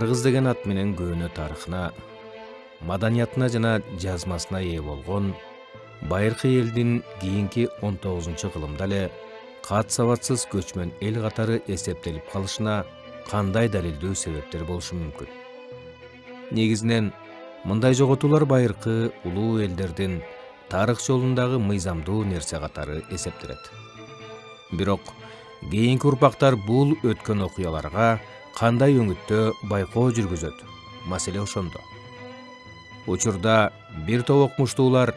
кыргыз деген ат менен көөнө тарыхына маданиятына жана жазмасына ээ болгон байыркы элдин кийинки он тогузунчу кылымда эле кат сабатсыз көчмөн эл катары эсептелип калышына кандай далилдүү себептер болушу мүмкүн негизинен мындай жоготуулар байыркы улуу элдердин тарых жолундагы мыйзамдуу нерсе катары эсептелет бирок кийинки урпактар бул өткөн окуяларга кандай өңүттө байкоо жүргүзөт? Маселе ошондо. Учурда бир топ окумуштуулар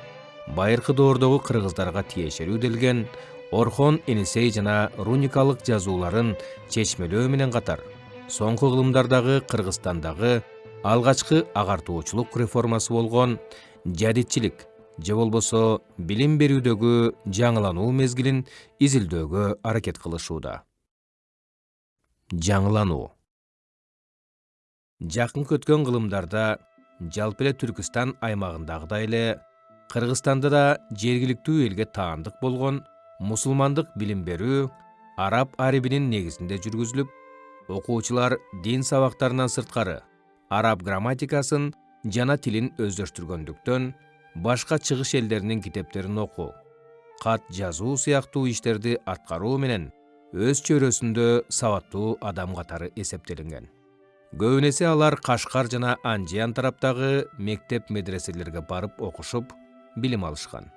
байыркы доордогу кыргыздарга тиешелүү делген орхон энисей жана руникалык жазууларын чечмелөө менен катар соңку кылымдардагы кыргызстандагы алгачкы агартуучулук реформасы болгон жадидчилик же болбосо билим берүүдөгү жаңылануу мезгилин изилдөөгө аракет кылышууда. Жаңылануу жакынкы өткөн кылымдарда жалпы эле түркүстан аймагындагыдай эле кыргызстанда да жергиликтүү элге таандык болгон мусулмандык билим берүү араб арибинин негизинде жүргүзүлүп окуучулар дин сабактарынан сырткары араб грамматикасын жана тилин өздөштүргөндүктөн башка чыгыш элдеринин китептерин окуу кат жазуу сыяктуу иштерди аткаруу менен өз чөйрөсүндө сабаттуу адам катары эсептелинген көбүн эсе алар кашкар жана анжиян тараптагы мектеп медреселерге барып окушуп билим алышкан.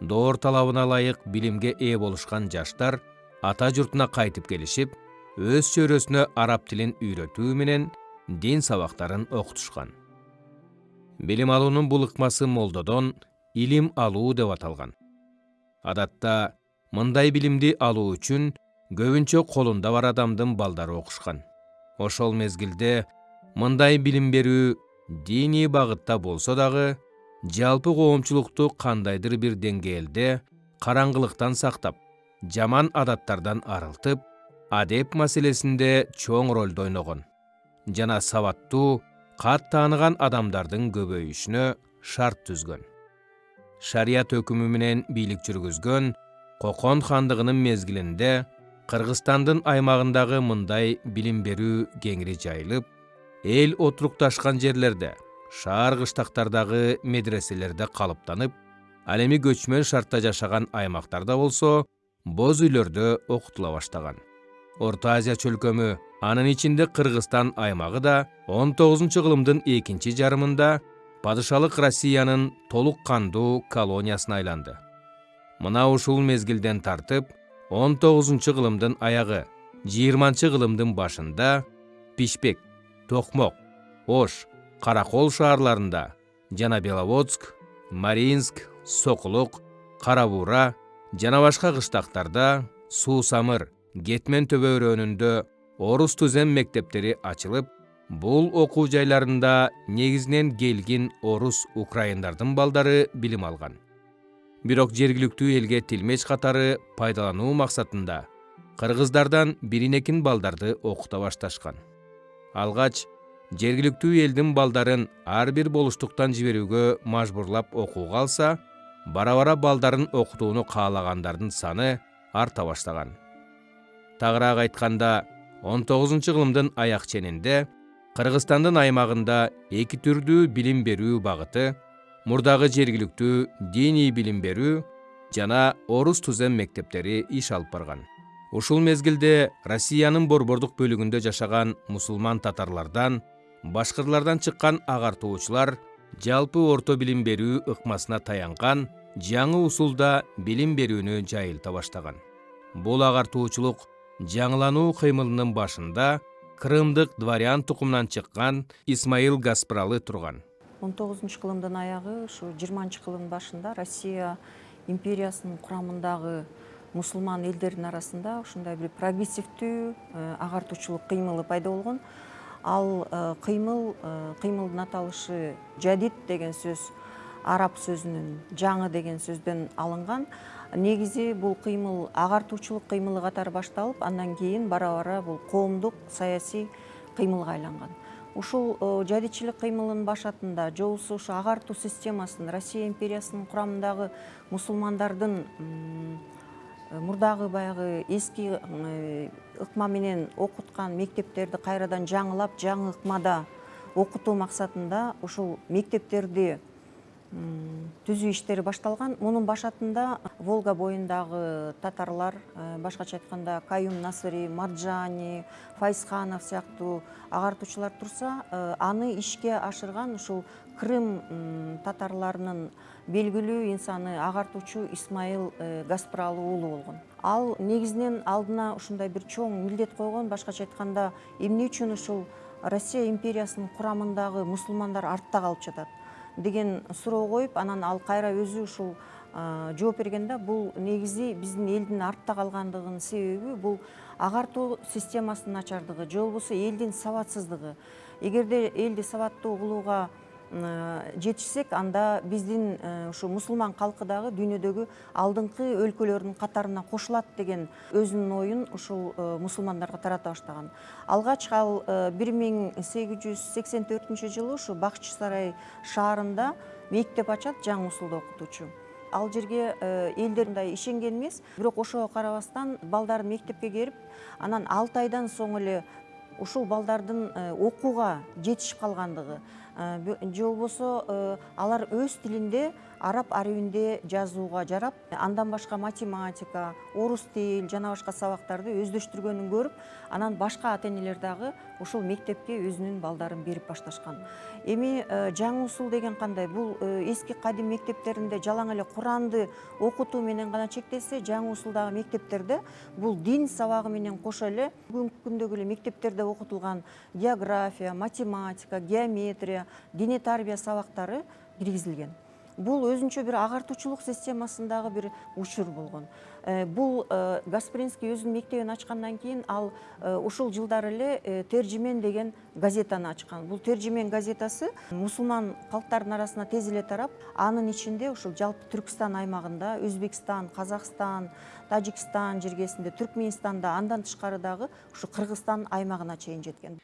Доор талабына ылайык билимге ээ болушкан жаштар ата журтуна кайтып келишип өз чөйрөсүнө араб тилин үйрөтүү менен дин сабактарын окутушкан. Билим алуунун бул ыкмасы молдодон илим алуу деп аталган. Адатта мындай билимди алуу үчүн көбүнчө колунда бар адамдын балдары окушкан ошол мезгилде мындай билим берүү диний багытта болсо дагы жалпы коомчулукту кандайдыр бир деңгээлде караңгылыктан сактап жаман адаттардан арылтып адеп маселесинде чоң ролду ойногон жана сабаттуу кат тааныган адамдардын көбөйүшүнө шарт түзгөн. Шарият өкүмү менен бийлик жүргүзгөн кокон хандыгынын мезгилинде кыргызстандын аймагындагы мындай билим берүү кеңири жайылып эл отурукташкан жерлерде шаар кыштактардагы медреселерде калыптанып ал эми көчмөн шартта жашаган аймактарда болсо боз үйлөрдө окутула баштаган. Орто азия чөлкөмү анын ичинде кыргызстан аймагы да он тогузунчу кылымдын экинчи жарымында падышалык россиянын толук кандуу колониясына айланды. Мына ушул мезгилден тартып он тогузунчу кылымдын аягы жыйырманчы кылымдын башында пишпек токмок ош каракол шаарларында жана беловодск мариинск сокулук кара буура жана башка кыштактарда самыр кетмен төбө орус түзем мектептери ачылып бул окуу жайларында негизинен келгин орус украиндардын балдары билим алган бирок жергиликтүү элге тилмеч катары пайдалануу максатында кыргыздардан биринекин балдарды окута башташкан. Алгач жергиликтүү элдин балдарын ар бир болуштуктан жиберүүгө мажбурлап окууга алса бара бара балдарын окутууну каалагандардын саны арта баштаган. Тагыраак айтканда он тогузунчу кылымдын аяк ченинде кыргызстандын аймагында эки түрдүү билим берүү багыты мурдагы жергиликтүү диний билим берүү жана орус тузем мектептери иш алып барган. Ушул мезгилде россиянын борбордук бөлүгүндө жашаган мусулман татарлардан башкырлардан чыккан агартуучулар жалпы орто билим берүү ыкмасына таянган жаңы усулда билим берүүнү жайылта баштаган. Бул агартуучулук жаңылануу кыймылынын башында крымдык дворян тукумунан чыккан исмаил гаспралы турган. Он тогузунчу кылымдын аягы ушу жыйырманчы кылымдын башында россия империясынын курамындагы мусулман элдердин арасында ушундай бир прогрессивдүү э, агартуучулук кыймылы пайда болгон. Ал э, кыймыл э, кыймылдын аталышы жадид деген сөз араб сөзүнүн жаңы деген сөздөн алынган. Негизи бул кыймыл агартуучулук кыймылы катары башталып андан кийин бара бара бул коомдук саясий кыймылга айланган ушул э, жадичилик кыймылынын башатында же болбосо ушу агартуу системасын россия империясынын курамындагы мусулмандардын мурдагы баягы эски э, ыкма менен окуткан мектептерди кайрадан жаңылап жаңы ыкмада окутуу максатында ушул мектептерди түзүү иштери башталган. Мунун башатында волга боюндагы татарлар э, башкача айтканда каюм насыри марджани файзханов сыяктуу агартуучулар турса э, аны ишке ашырган ушул крым татарларынын белгилүү инсаны агартуучу исмаил э, гаспыралы уулу болгон. Ал негизинен алдына ушундай бир чоң милдет койгон башкача айтканда эмне үчүн ушул россия империясынын курамындагы мусулмандар артта калып жатат деген суроо коюп анан ал кайра өзү ушул жооп берген да бул негизи биздин элдин артта калгандыгынын себеби бул агартуу системасынын начардыгы же болбосо элдин сабатсыздыгы. Эгерде элди сабаттуу кылууга жетишсек анда биздин э, ушу мусулман калкы дагы дүйнөдөгү алдыңкы өлкөлөрдүн катарына кошулат деген өзүнүн оюн ушул э, мусулмандарга тарата баштаган. Алгач ал э, бир миң сегиз жүз сексен төртүнчү жылы ушу бакчы сарай шаарында мектеп ачат жаңы усулда окутуучу. Ал жерге элдер мындай ишенген эмес бирок ошого карабастан балдар мектепке келип анан алты айдан соң эле ушул балдардын окууга жетишип калгандыгы же болбосо алар өз тилинде араб арабинде жазууга жарап андан башка математика орус тил жана башка сабактарды өздөштүргөнүн көрүп анан башка ата энелер мектепке өзүнүн балдарын берип башташкан. Эми жаңы усул деген кандай? Бул эски кадим мектептеринде жалаң эле куранды окутуу менен гана чектелсе жаңы усулдагы мектептерде бул дин сабагы менен кошо эле бүгүнкү күндөгү эле мектептерде окутулган география математика геометрия дене тарбия сабактары киргизилген. Бул өзүнчө бир агартуучулук системасындагы бир учур болгон э, бул э, гаспринский өзүнүн мектебин ачкандан кийин ал э, ушул жылдары эле тержимен деген газетаны ачкан бул тержимен газетасы мусулман калктардын арасына тез эле тарап анын ичинде ушул жалпы түркстан аймагында өзбекстан казакстан тажикстан жергесинде түркмөнстанда андан тышкары дагы ушу кыргызстан аймагына жеткен.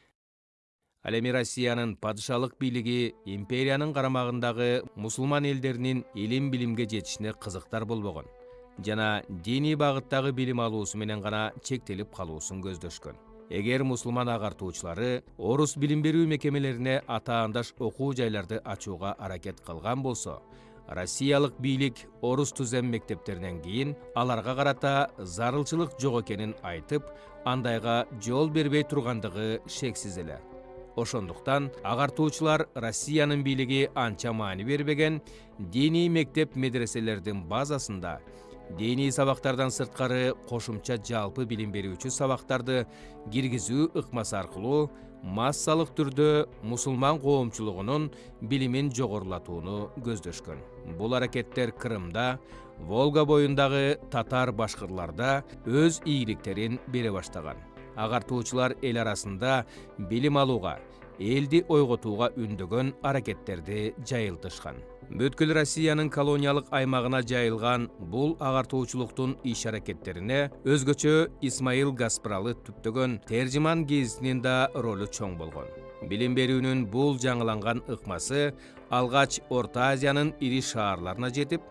Ал эми россиянын падышалык бийлиги империянын карамагындагы мусулман элдеринин илим билимге жетишине кызыктар болбогон жана диний багыттагы билим алуусу менен гана чектелип калуусун көздөшкөн эгер мусулман агартуучулары орус билим берүү мекемелерине атаандаш окуу жайларды ачууга аракет кылган болсо россиялык бийлик орус түзем мектептеринен кийин аларга карата зарылчылык жок экенин айтып андайга жол бербей тургандыгы шексиз эле. Ошондуктан агартуучулар россиянын бийлиги анча маани бербеген диний мектеп медреселердин базасында диний сабактардан сырткары кошумча жалпы билим берүүчү сабактарды киргизүү ыкмасы аркылуу массалык түрдө мусулман коомчулугунун билимин жогорулатууну көздөшкөн. Бул аракеттер крымда волга боюндагы татар башкырларда өз ийгиликтерин бере баштаган. Агартуучулар эл арасында билим алууга элди ойготууга үндөгөн аракеттерди жайылтышкан. Бүткүл россиянын колониялык аймагына жайылган бул агартуучулуктун иш аракеттерине өзгөчө исмаил гаспралы түптөгөн тержиман гезитинин да ролу чоң болгон билим берүүнүн бул жаңыланган ыкмасы алгач орто азиянын ири шаарларына жетип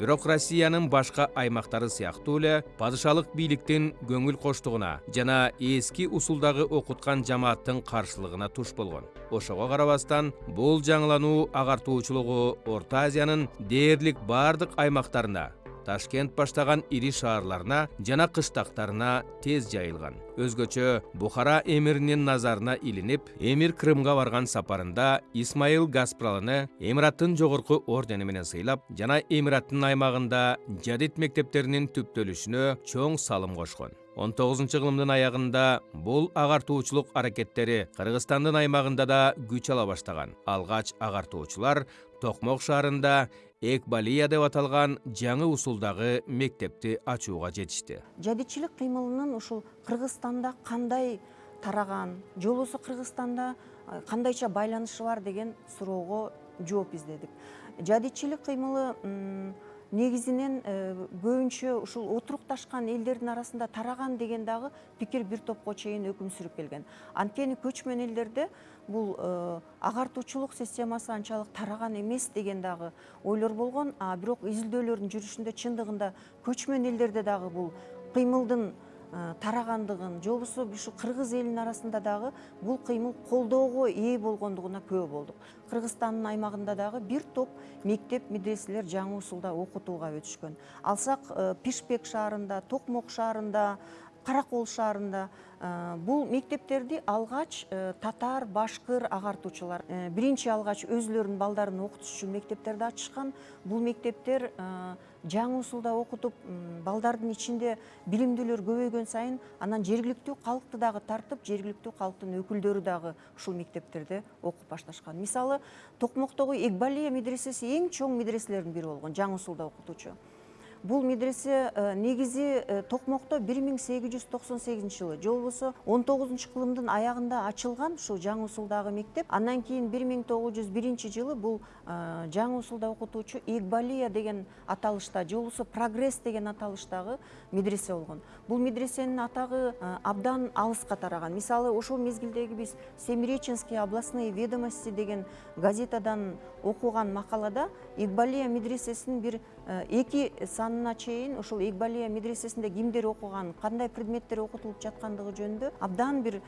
бирок россиянын башка аймактары сыяктуу эле падышалык бийликтин көңүл коштугуна жана эски усулдагы окуткан жамааттын каршылыгына туш болгон. Ошого карабастан бул жаңылануу агартуучулугу орто азиянын дээрлик бардык аймактарына ташкент баштаган ири шаарларына жана кыштактарына тез жайылган. Өзгөчө бухара эмиринин назарына илинип эмир крымга барган сапарында исмаил гаспралыны эмираттын жогорку ордени менен сыйлап жана эмираттын аймагында жадид мектептеринин түптөлүшүнө чоң салым кошкон. Он тогузунчу кылымдын аягында бул агартуучулук аракеттери кыргызстандын аймагында да күч ала баштаган. Алгач агартуучулар токмок шаарында экбалия деп аталган жаңы усулдагы мектепти ачууга жетишти. Жадичилик кыймылынын ушул кыргызстанда кандай тараган же болбосо кыргызстанда кандайча байланышы бар деген суроого жооп издедик. Жадичилик кыймылы негизинен э, көбүнчө ушул отурукташкан элдердин арасында тараган деген дагы пикир бир топко чейин өкүм сүрүп келген. Анткени көчмөн элдерде бул агартуучулук системасы анчалык тараган эмес деген дагы ойлор болгон а бирок изилдөөлөрдүн жүрүшүндө чындыгында көчмөн элдерде дагы бул кыймылдын э, тарагандыгын же болбосо ушу кыргыз элинин арасында дагы бул кыймыл колдоого ээ болгондугуна күбө болдук. Кыргызстандын аймагында дагы бир топ мектеп медреселер жаңы усулда окутууга өтүшкөн. Алсак пишпек шаарында токмок шаарында каракол шаарында бул мектептерди алгач татар башкыр агартуучулар биринчи алгач өзүлөрүнүн балдарын окутуш үчүн мектептерди ачышкан бул мектептер жаңы усулда окутуп балдардын ичинде билимдүүлөр көбөйгөн сайын анан жергиликтүү калкты дагы тартып жергиликтүү калктын өкүлдөрү дагы ушул мектептерде окуп башташкан мисалы токмоктогу экбалия медресеси эң чоң медреселердин бири болгон жаңы усулда окутуучу бул медресе негизи миң сегиз жүз токсон сегизинчи жылы же болбосо он тогузунчу кылымдын аягында ачылган ушул жаңы мектеп. Андан кийин бир миң тогуз жүз биринчи жылы бул жаңы усулда окутуучу экбалия деген аталышта же болбосо прогресс деген аталыштагы медресе болгон бул медресенин атагы абдан алыска тараган мисалы ошол мезгилдеги биз семиреченские областные ведомости деген газетадан окуган макалада экбалия медресесинин бир эки санына чейин ушул экбалия медресесинде кимдер окуган кандай предметтер окутулуп жаткандыгы жөнүндө абдан бир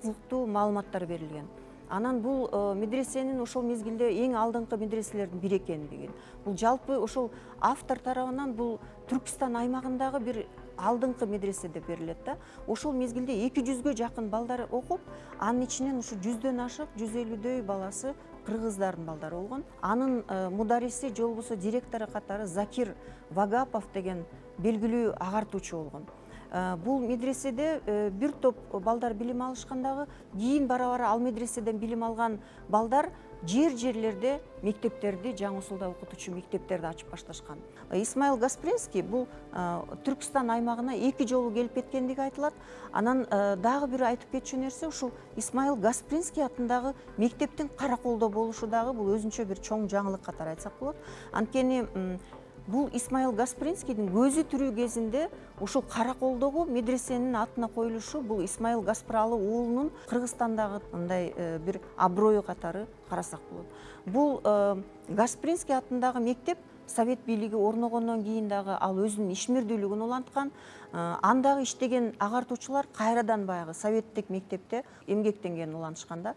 кызыктуу маалыматтар берилген. Анан бул медресенин ошол мезгилде эң алдыңкы медреселердин бири экендигин бул жалпы ошол автор тарабынан бул түркүстан аймагындагы бир алдыңкы медресе деп берилет да. Ошол мезгилде эки жүзгө жакын балдар окуп анын ичинен ушу жүздөн ашык жүз элүүдөй баласы кыргыздардын балдары болгон. Анын мудариси же болбосо директору катары закир вагапов деген белгилүү агартуучу болгон. Бул медреседе бир топ балдар билим алышкан дагы кийин бара бара ал медреседен билим алган балдар жер жерлерде мектептерди жаңы усулда окутуучу мектептерди ачып башташкан. Исмаил гаспринский бул түркүстан аймагына эки жолу келип кеткендиги айтылат. Анан дагы бир айтып кетчү нерсе ушул исмаил гаспринский атындагы мектептин караколдо болушу дагы бул өзүнчө бир чоң жаңылык катары айтсак болот. Анткени бул исмаил гаспринскийдин көзү тирүү кезинде ушул караколдогу медресенин атына коюлушу бул исмаил гаспыралы уулунун кыргызстандагы мындай бир аброю катары карасак болот. Бул гаспринский атындагы мектеп совет бийлиги орногондон кийин дагы ал өзүнүн ишмердүүлүгүн уланткан андагы иштеген агартуучулар кайрадан баягы советтик мектепте эмгектенгенин улантышкан да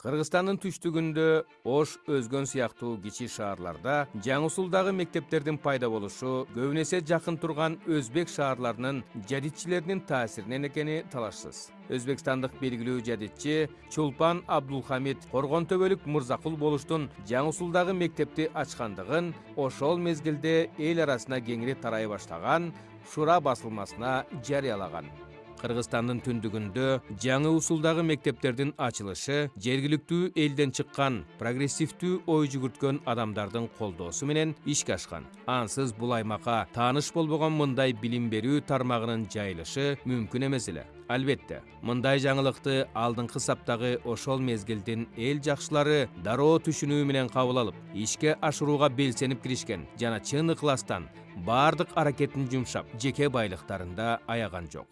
кыргызстандын түштүгүндө ош өзгөн сыяктуу кичи шаарларда жаңы усулдагы мектептердин пайда болушу көбүн эсе жакын турган өзбек шаарларынын жадитчилеринин таасиринен экени талашсыз. Өзбекстандык белгилүү жадитчи чулпан абдулхамид коргон төбөлүк мырзакул болуштун жаңы усулдагы мектепти ачкандыгын ошол мезгилде эл арасына кеңири тарай баштаган шура басылмасына жарыялаган. Кыргызстандын түндүгүндө жаңы усулдагы мектептердин ачылышы жергиликтүү элден чыккан прогрессивдүү ой жүгүрткөн адамдардын колдоосу менен ишке ашкан. Ансыз бул аймакка тааныш болбогон мындай билим берүү тармагынын жайылышы мүмкүн эмес эле. Албетте мындай жаңылыкты алдыңкы саптагы ошол мезгилдин эл жакшылары дароо түшүнүү менен кабыл алып ишке ашырууга белсенип киришкен жана чын ыкластан баардык аракетин жумшап жеке байлыктарында аяган жок.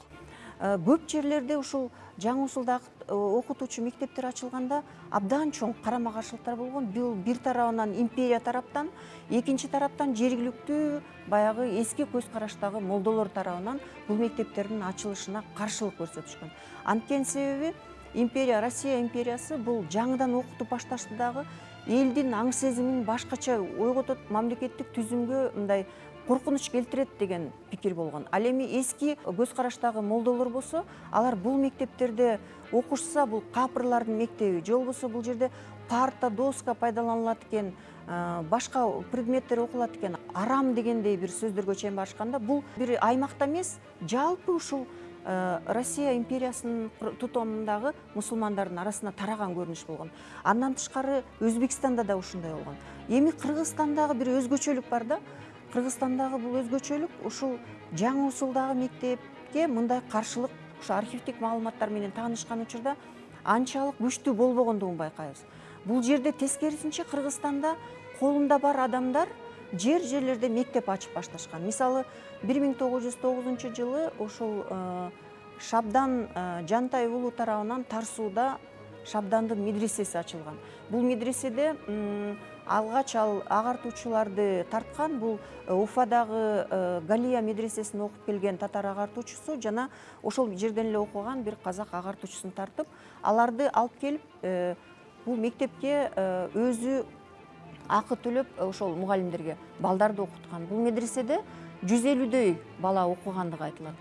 Көп жерлерде ушул жаңы усулдагы э, окутуучу мектептер ачылганда абдан чоң карама каршылыктар болгон. Бул бир тарабынан империя тараптан экинчи тараптан жергиликтүү баягы эски көз караштагы молдолор тарабынан бул мектептердин ачылышына каршылык көрсөтүшкөн. Анткени себеби империя россия империясы бул жаңыдан окутуп башташты дагы элдин аң сезимин башкача ойготот мамлекеттик түзүмгө мындай коркунуч келтирет деген пикир болгон ал эми эски көз караштагы молдолор болсо алар бул мектептерде окушса бул капырлардын мектеби же болбосо бул жерде парта доска пайдаланылат экен башка предметтер окулат экен. Арам дегендей бир сөздөргө чейин барышканда бул бир аймакта эмес жалпы ушул россия империясынын тутумундагы мусулмандардын арасына тараган көрүнүш болгон. Андан тышкары өзбекстанда да ушундай болгон. Эми кыргызстандагы бир өзгөчөлүк бар да кыргызстандагы бул өзгөчөлүк ушул жаңы усулдагы мектепке мындай каршылык ушу архивдик маалыматтар менен таанышкан учурда анчалык күчтүү болбогондугун байкайбыз. Бул жерде тескерисинче кыргызстанда колунда бар адамдар жер жерлерде мектеп ачып башташкан. Мисалы бир миң тогуз жүз тогузунчу жылы ошол э, шабдан э, жантай уулу тарабынан тар сууда шабдандын медресеси ачылган. Бул медреседе м, алгач ал агартуучуларды тарткан бул э, уфадагы э, галия медресесин окуп келген татар агартуучусу жана ошол жерден эле окуган бир казак агартуучусун тартып аларды алып келип э, бул мектепке өзү акы төлөп ошол мугалимдерге балдарды окуткан. Бул медреседе жүз элүүдөй бала окугандыгы айтылат.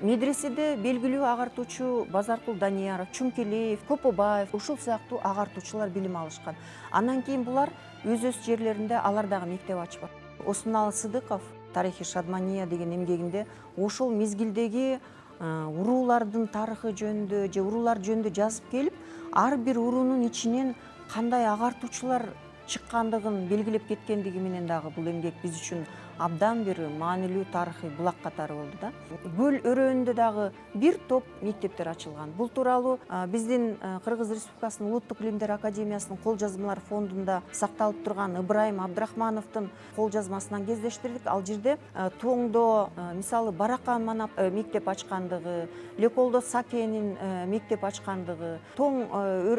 Медреседе белгилүү агартуучу базаркул данияров чумкелиев копобаев ушул сыяктуу агартуучулар билим алышкан. Андан кийин булар өз өз жерлеринде алар дагы мектеп ачып осмоналы сыдыков тарихи шадмания деген эмгегинде ошол мезгилдеги э, уруулардын тарыхы жөнүндө же уруулар жөнүндө жазып келип ар бир уруунун ичинен кандай агартуучулар чыккандыгын белгилеп кеткендиги менен дагы бул эмгек биз үчүн абдан бир маанилүү тарыхый булак катары болду да. Көл өрөөнүндө дагы бир топ мектептер ачылган бул тууралуу биздин кыргыз республикасынын улуттук илимдер академиясынын кол жазмалар фондунда сакталып турган ыбрайым абдрахмановдун кол жазмасынан кездештирдик ал жерде тоңдо мисалы баракан манап мектеп ачкандыгы леколдо сакенин мектеп ачкандыгы тоң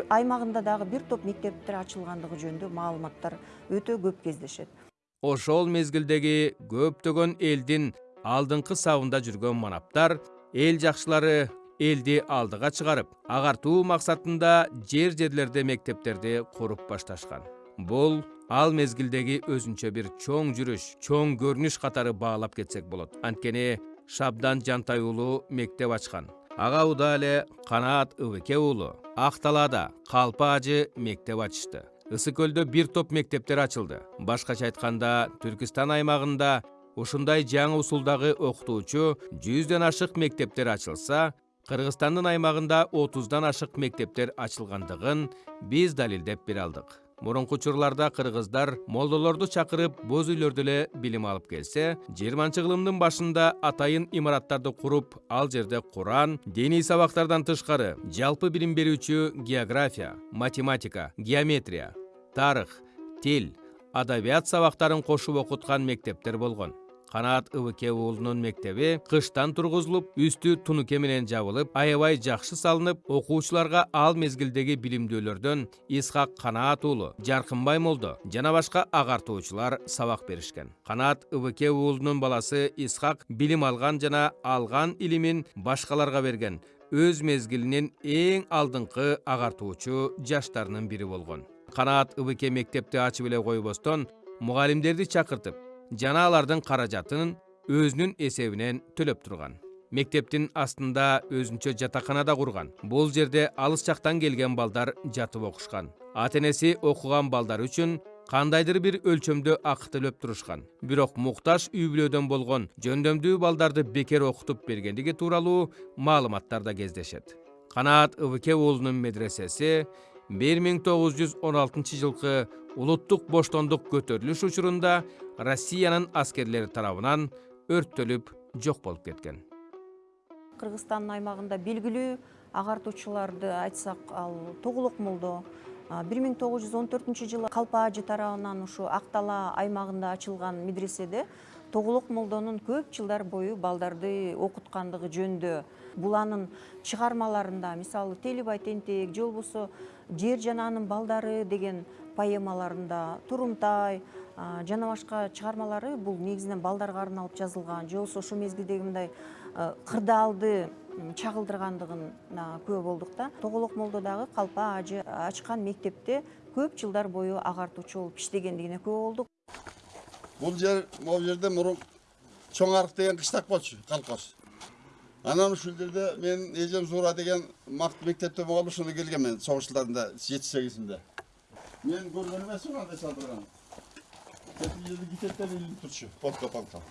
аймагында дагы бир топ мектептер ачылгандыгы жөнүндө маалыматтар өтө көп кездешет ошол мезгилдеги көптөгөн элдин алдыңкы сабында жүргөн манаптар эл жакшылары элди алдыга чыгарып агартуу максатында жер жерлерде мектептерди куруп башташкан. Бул ал мезгилдеги өзүнчө бир чоң жүрүш чоң көрүнүш катары баалап кетсек болот. Анткени шабдан жантай уулу мектеп ачкан. Ага уда эле канаат ыбыке уулу ак талаада калпа ажы мектеп ачышты ысык бир топ мектептер ачылды башкача айтканда түркистан аймагында ушундай жаңы усулдагы окутуучу жүздөн ашык мектептер ачылса кыргызстандын аймагында отуздан ашык мектептер ачылгандыгын биз далилдеп бере алдык мурунку учурларда кыргыздар молдолорду чакырып боз үйлөрдө эле билим алып келсе жыйырманчы кылымдын башында атайын имараттарды куруп ал жерде куран диний сабактардан тышкары жалпы билим берүүчү география математика геометрия тарых тил адабият сабактарын кошуп окуткан мектептер болгон. Канаат ыбыке уулунун мектеби кыштан тургузулуп үстү тунуке менен жабылып аябай жакшы салынып окуучуларга ал мезгилдеги билимдүүлөрдөн исхак канаат уулу жаркынбай молдо жана башка агартуучулар сабак беришкен канаат ыбыке уулунун баласы исхак билим алган жана алган илимин башкаларга берген өз мезгилинин эң алдыңкы агартуучу жаштарынын бири болгон канаат ыбыке мектепти ачып эле койбостон мугалимдерди чакыртып жана алардын каражатын өзүнүн эсебинен төлөп турган мектептин астында өзүнчө жатакана да курган бул жерде алыс жактан келген балдар жатып окушкан ата энеси окуган балдар үчүн кандайдыр бир өлчөмдө акы төлөп турушкан бирок муктаж үй бүлөдөн болгон жөндөмдүү балдарды бекер окутуп бергендиги тууралуу маалыматтар да кездешет канаат ыбыке уулунун медресеси бир миң тогуз жүз он алтынчы жылкы улуттук боштондук көтөрүлүш учурунда россиянын аскерлери тарабынан өрттөлүп жок болуп кеткен кыргызстандын аймагында белгилүү агартуучуларды айтсак ал тоголок молдо бир миң тогуз жүз он төртүнчү жылы калпа ажы тарабынан ушу ак тала аймагында ачылган медреседе тоголок молдонун көп жылдар бою балдарды окуткандыгы жөнүндө бул анын чыгармаларында мисалы телибай тентек же болбосо жер жана анын балдары деген поэмаларында турумтай жана башка чыгармалары бул негизинен балдарга арналып жазылган же болбосо ошол мезгилдеги мындай кырдаалды чагылдыргандыгына күбө болдук да. Тоголок молдо дагы калпа ажы ачкан мектепте көп жылдар бою агартуучу болуп иштегендигине күбө болдук. Бул жер могу жерде мурун чоң арык деген кыштак болчу колхоз анан ушул жерде менин эжем зуура деген макт мектепте болуп ошондо келгенмин согуш жылдарында жети сегизинде. Мен көргөн эмесмин андай салдырган тетиги жерде китептер илинип турчу полка полка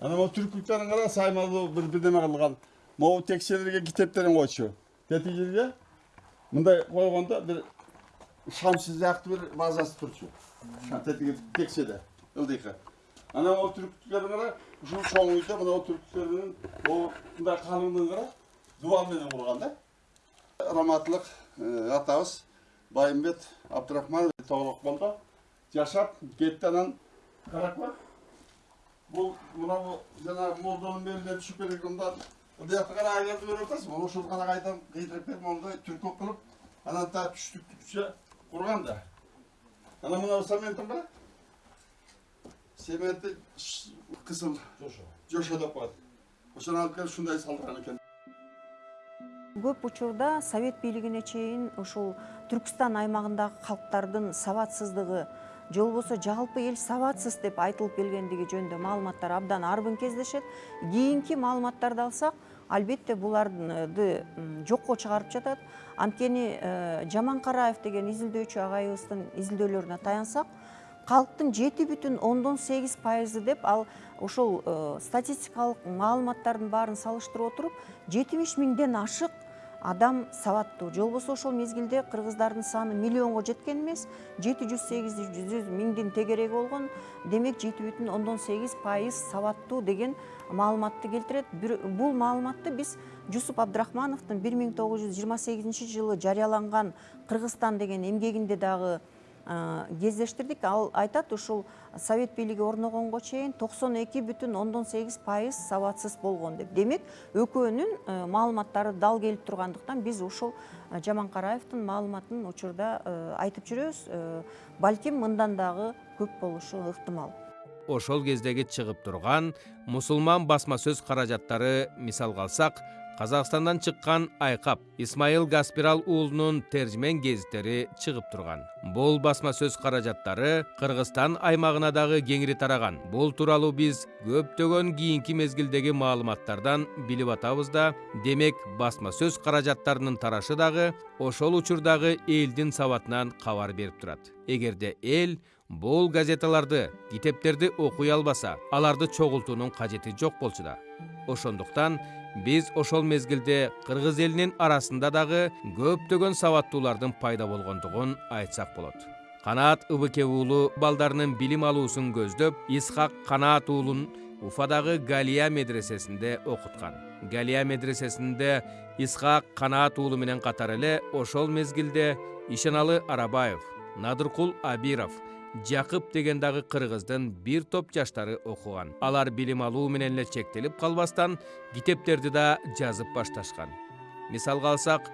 анан могу түркүлүктөрүн кара саймалуу бир бирдеме кылган могу текшелерге китептерин койчу тетиги жерге мындай койгондо бир шамсы сыяктуу бир базасы тетиги текшеде ылдыйкы анан могу түркүлүктөрүн кара ушул чоң үйдө мына түркүлүктөрүнүн могу мындай калыңдыгын кара дубал менен курган да раматылык атабыз байымбет абдрахманов тоголок болду жашап кетти анан караква бул мынау жанагы молдонун белине түшүп кеткендар ыдыякты канага келтип берип атасың ошол канага айдам кыйдырып берип мондай түркөк кылып анан так түштүкчө курган да. Анан мына цементин кара цементи кысыл жошо. Деп коет ошону алып келип ушундай салдырган экен көп учурда совет бийлигине чейин ушул түркүстан аймагындагы калктардын сабатсыздыгы же болбосо жалпы эл сабатсыз деп айтылып келгендиги жөнүндө маалыматтар абдан арбын кездешет. Кийинки маалыматтарды алсак албетте буларды жокко чыгарып жатат. Анткени э, жаман караев деген изилдөөчү агайыбыздын изилдөөлөрүнө таянсак калктын жети бүтүн ондон сегиз пайызы деп ал ошол э, статистикалык маалыматтардын баарын салыштырып отуруп жетимиш миңден ашык адам сабаттуу же болбосо ошол мезгилде кыргыздардын саны миллионго жеткен эмес жети жүз сегиз жүз миңдин тегереги болгон демек жети бүтүн ондон сегиз пайыз сабаттуу деген маалыматты келтирет бул маалыматты биз жусуп абдрахмановдун бир миң тогуз жүз жыйырма сегизинчи жылы жарыяланган кыргызстан деген эмгегинде дагы кездештирдик. Ал айтат ушул совет бийлиги орногонго чейин токсон эки бүтүн ондон сегиз пайыз сабатсыз болгон деп. Демек экөөнүн э, маалыматтары дал келип тургандыктан биз ушул э, жаманкараевдин маалыматын учурда э, айтып жүрөбүз. Балким мындан дагы көп болушу ыктымал. Ошол кездеги чыгып турган мусулман басма сөз каражаттары мисалга алсак казакстандан чыккан айкап исмайыл гаспирал уулунун тержмен гезиттери чыгып турган. Бул басма сөз каражаттары кыргызстан аймагына дагы кеңири тараган. Бул тууралуу биз көптөгөн кийинки мезгилдеги маалыматтардан билип атабыз да демек басма сөз каражаттарынын тарашы дагы ошол учурдагы элдин сабатынан кабар берип турат. Эгерде эл бул газеталарды китептерди окуй албаса аларды чогултуунун кажети жок болчу да. Ошондуктан биз ошол мезгилде кыргыз элинин арасында дагы көптөгөн сабаттуулардын пайда болгондугун айтсак болот. Канаат ыбыке уулу балдарынын билим алуусун көздөп исхак канаат уулун уфадагы галия медресесинде окуткан. Галия медресесинде исхак канаат уулу менен катар эле ошол мезгилде ишеналы арабаев надыркул абиров жакып деген дагы кыргыздын бир топ жаштары окуган алар билим алуу менен эле чектелип калбастан китептерди да жазып башташкан мисалга алсак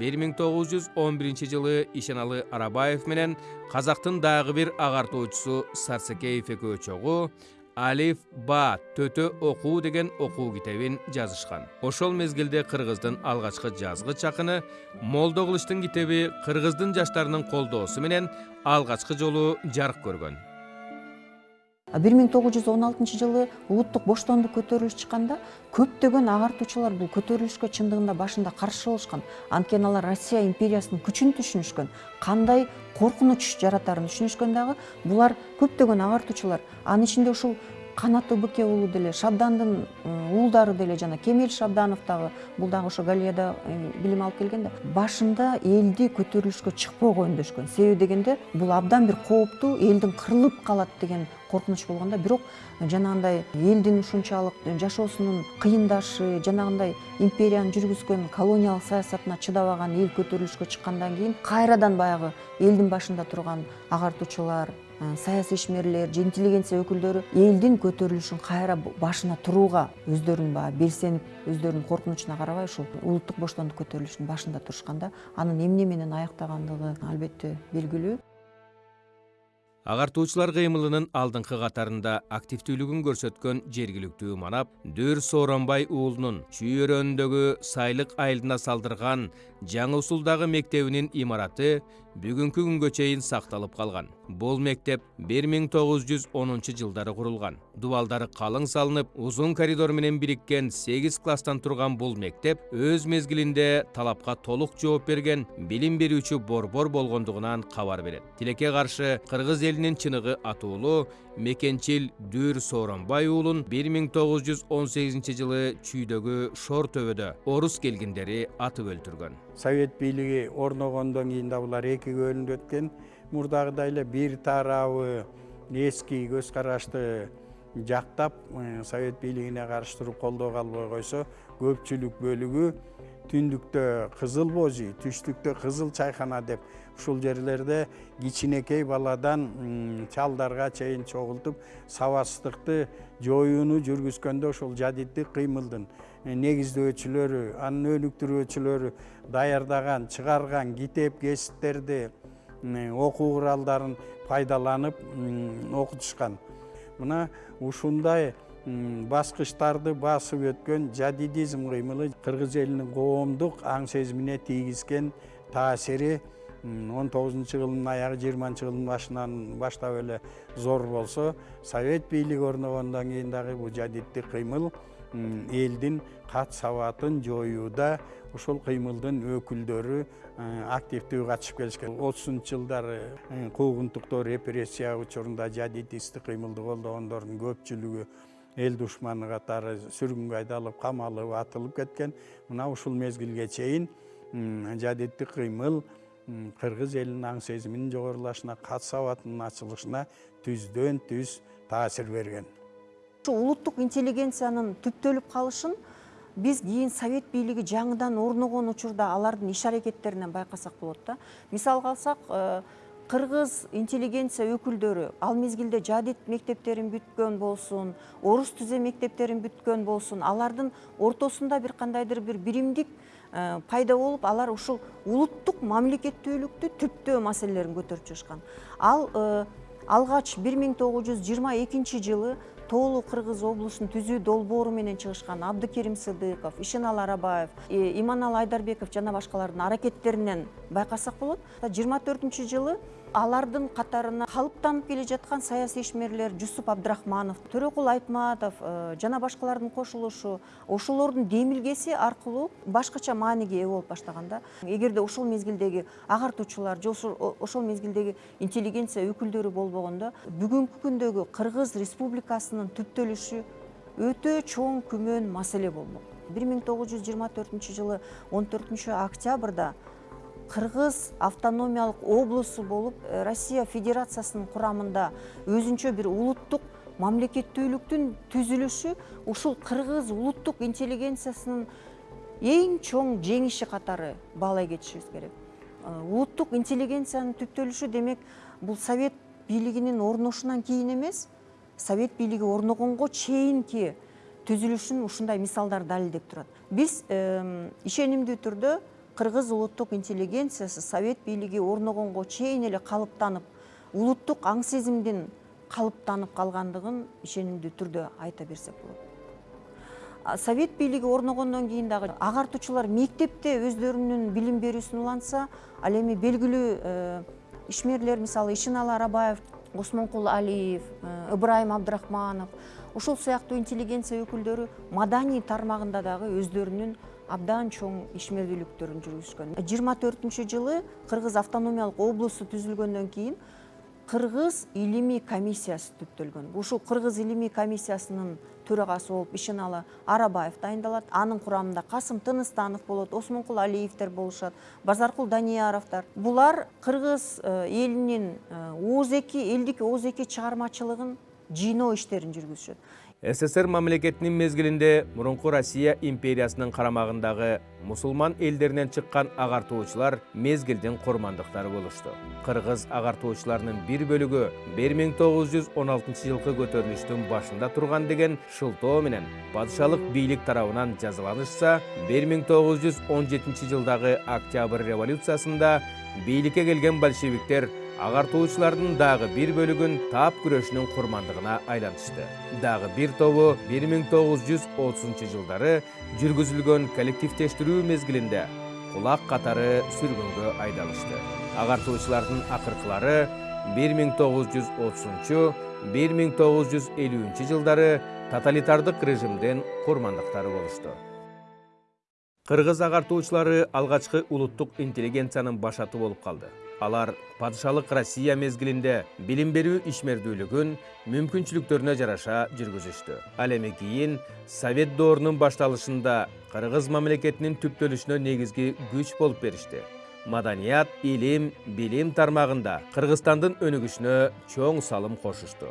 бир миң тогуз жүз он биринчи жылы ишеналы арабаев менен казактын дагы бир агартуучусу сарсекеев экөө чогуу алиф ба төтө окуу деген окуу китебин жазышкан. Ошол мезгилде кыргыздын алгачкы жазгыч акыны молдо кылычтын китеби кыргыздын жаштарынын колдоосу менен алгачкы жолу жарык көргөн бир миң тогуз жүз он алтынчы жылы улуттук боштондук көтөрүлүшү чыкканда көптөгөн агартуучулар бул көтөрүлүшкө чындыгында башында каршы болушкан. Анткени алар россия империясынын күчүн түшүнүшкөн кандай коркунуч жаратарын түшүнүшкөн дагы булар көптөгөн агартуучулар анын ичинде ушул канат ыбыке уулу деле шабдандын уулдары деле жана кемел шабданов дагы бул дагы ошо галияда билим алып келген да. Башында элди көтөрүлүшкө чыкпоого үндөшкөн себеби дегенде бул абдан бир кооптуу элдин кырылып калат деген коркунуч болгон да. Бирок жанагындай элдин ушунчалык жашоосунун кыйындашы жанагындай империянын жүргүзгөн колониялык саясатына чыдабаган эл көтөрүлүшкө чыккандан кийин кайрадан баягы элдин башында турган агартуучулар саясий ишмерлер же интеллигенция өкүлдөрү элдин көтөрүлүшүн кайра башына турууга өздөрүн баягы белсенип өздөрүнүн коркунучуна карабай ушул улуттук боштондук көтөрүлүшүнүн башында турушкан да анын эмне менен аяктагандыгы албетте белгилүү агартуучулар кыймылынын алдыңкы катарында активдүүлүгүн көрсөткөн жергиликтүү манап дүр сооронбай уулунун чүй өрөөнүндөгү сайлык айылына салдырган жаңы усулдагы мектебинин имараты бүгүнкү күнгө чейин сакталып калган бул мектеп бир миң тогуз жүз онунчу жылдары курулган дубалдары калың салынып узун коридор менен бириккен сегиз класстан турган бул мектеп өз мезгилинде талапка толук жооп берген билим берүүчү борбор болгондугунан кабар берет тилекке каршы кыргыз элинин чыныгы атуулу мекенчил дүр сооронбай уулун бир миң тогуз жүз он сегизинчи жылы чүйдөгү шор төбөдө орус келгиндери атып өлтүргөн совет бийлиги орногондон кийин да булар экиге бөлүнүп кеткен мурдагыдай эле бир тарабы эски көз карашты жактап совет бийлигине каршы туруп колдоо кылбай койсо көпчүлүк бөлүгү түндүктө кызыл божий түштүктө кызыл чайхана деп ушул жерлерде кичинекей баладан чалдарга чейин чогултуп сабатсыздыкты жоюуну жүргүзгөндө ошол жадиттик кыймылдын. Негиздөөчүлөрү анын өнүктүрүүчүлөрү даярдаган чыгарган китеп кесиптерди окуу куралдарын пайдаланып окутушкан. Мына ушундай баскычтарды басып өткөн жадидизм кыймылы кыргыз элинин коомдук аң сезимине тийгизген таасири он тогузунчу кылымдын аягы жыйырманчы кылымдын башынан баштап эле зор болсо совет бийлиги орногондон кийин дагы бул жадиттик кыймыл элдин кат сабатын жоюуда ушул кыймылдын өкүлдөрү активдүү катышып келишкен. Отузунчу жылдары куугунтуктоо репрессия учурунда жадидисттик кыймылды колдогондордун көпчүлүгү эл душманы катары сүргүнгө айдалып камалып атылып кеткен. Мына ушул мезгилге чейин жадиттик кыймыл кыргыз элинин аң сезиминин жогорулашына кат сабатынын ачылышына түздөн түз таасир берген. Улуттук интеллигенциянын түптөлүп калышын биз кийин совет бийлиги жаңыдан орногон учурда алардын иш аракеттеринен байкасак болот да. Мисалга алсак кыргыз интеллигенция өкүлдөрү ал мезгилде жадит мектептерин бүткөн болсун орус түзө мектептерин бүткөн болсун алардын ортосунда бир кандайдыр бир биримдик пайда болуп алар ушул улуттук мамлекеттүүлүктү түптөө маселелерин көтөрүп чыгышкан. Ал алгач бир миң тогуз жүз жыйырма экинчи жылы тоолуу кыргыз облусун түзүү долбоору менен чыгышкан абдыкерим сыдыков ишеналы арабаев иманалы айдарбеков жана башкалардын аракеттеринен байкасак болот. Жыйырма төртүнчү жылы алардын катарына калыптанып келе жаткан саясий ишмерлер жусуп абдрахманов төрөкул айтматов жана башкалардын кошулушу ошолордун демилгеси аркылуу башкача мааниге ээ болуп баштаган да. Эгерде ошол мезгилдеги агартуучулар же ошол мезгилдеги интеллигенция өкүлдөрү болбогондо бүгүнкү күндөгү кыргыз республикасынын түптөлүшү өтө чоң күмөн маселе болмок. Бир миң тогуз жүз жыйырма төртүнчү жылы он төртүнчү октябрда кыргыз автономиялык облусу болуп россия федерациясынын курамында өзүнчө бир улуттук мамлекеттүүлүктүн түзүлүшү ушул кыргыз улуттук интеллигенциясынын эң чоң жеңиши катары баалай кетишибиз керек. Улуттук интеллигенциянын түптөлүшү демек бул совет бийлигинин орношунан кийин эмес совет бийлиги орногонго чейинки түзүлүшүн ушундай мисалдар далилдеп турат биз ишенимдүү түрдө кыргыз улуттук интеллигенциясы совет бийлиги орногонго чейин эле калыптанып улуттук аң сезимдин калыптанып калгандыгын ишенимдүү түрдө айта берсек болот. Совет бийлиги орногондон кийин дагы агартуучулар мектепте өздөрүнүн билим берүүсүн улантса ал эми белгилүү ишмерлер мисалы ишеналы арабаев осмонкул алиев ыбырайым абдрахманов ушул сыяктуу интеллигенция өкүлдөрү маданий тармагында дагы өздөрүнүн абдан чоң ишмердүүлүктөрүн жүргүзүшкөн жыйырма төртүнчү жылы кыргыз автономиялык облусу түзүлгөндөн кийин кыргыз илимий комиссиясы түптөлгөн. Ушул кыргыз илимий комиссиясынын төрагасы болуп ишеналы арабаев дайындалат. Анын курамында касым тыныстанов болот осмонкул алиевдер болушат базаркул данияровдор. Булар кыргыз элинин ооз эки элдик ооз эки чыгармачылыгын жыйноо иштерин жүргүзүшөт. Ссср мамлекетинин мезгилинде мурунку россия империясынын карамагындагы мусулман элдеринен чыккан агартуучулар мезгилдин курмандыктары болушту. Кыргыз агартуучуларынын бир бөлүгү бир миң тогуз жүз он алтынчы жылкы көтөрүлүштүн башында турган деген шылтоо менен падышалык бийлик тарабынан жазаланышса бир миң тогуз жүз он жетинчи жылдагы октябрь революциясында бийликке келген большевиктер агартуучулардын дагы бир бөлүгүн таап күрөшүнүн курмандыгына айлантышты дагы бир тобу бир миң тогуз жүз отузунчу жылдары жүргүзүлгөн коллективдештирүү мезгилинде кулак катары сүргүнгө айдалышты. Агартуучулардын акыркылары бир миң тогуз жүз отузунчу бир миң тогуз жүз элүүнчү жылдары тоталитардык режимдин курмандыктары болушту. Кыргыз агартуучулары алгачкы улуттук интеллигенциянын башаты болуп калды алар падышалык россия мезгилинде билим берүү ишмердүүлүгүн мүмкүнчүлүктөрүнө жараша жүргүзүштү. Ал эми кийин совет доорунун башталышында кыргыз мамлекетинин түптөлүшүнө негизги күч болуп беришти. Маданият илим билим тармагында кыргызстандын өнүгүшүнө чоң салым кошушту.